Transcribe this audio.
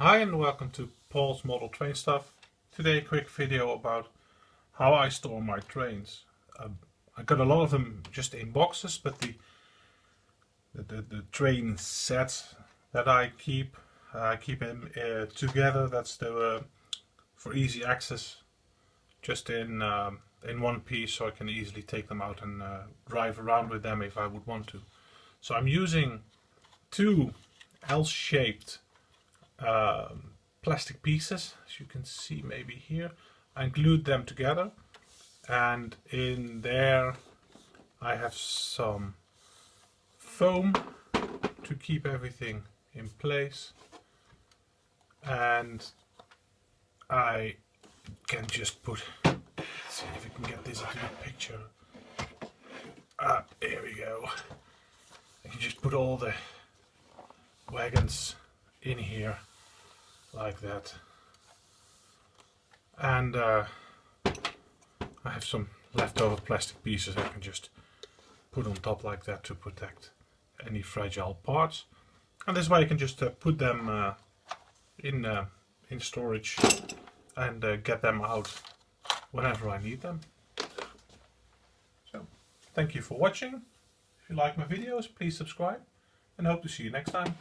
Hi and welcome to Paul's Model Train Stuff. Today a quick video about how I store my trains. Um, I got a lot of them just in boxes, but the the, the, the train sets that I keep, I keep them uh, together. That's the uh, for easy access, just in um, in one piece, so I can easily take them out and uh, drive around with them if I would want to. So I'm using two L-shaped um, plastic pieces, as you can see maybe here. and glued them together. And in there I have some foam to keep everything in place. And I can just put see if we can get this into the picture ah here we go. I can just put all the wagons in here like that. And uh, I have some leftover plastic pieces I can just put on top like that to protect any fragile parts. And this way I can just uh, put them uh, in uh, in storage and uh, get them out whenever I need them. So thank you for watching. If you like my videos please subscribe and hope to see you next time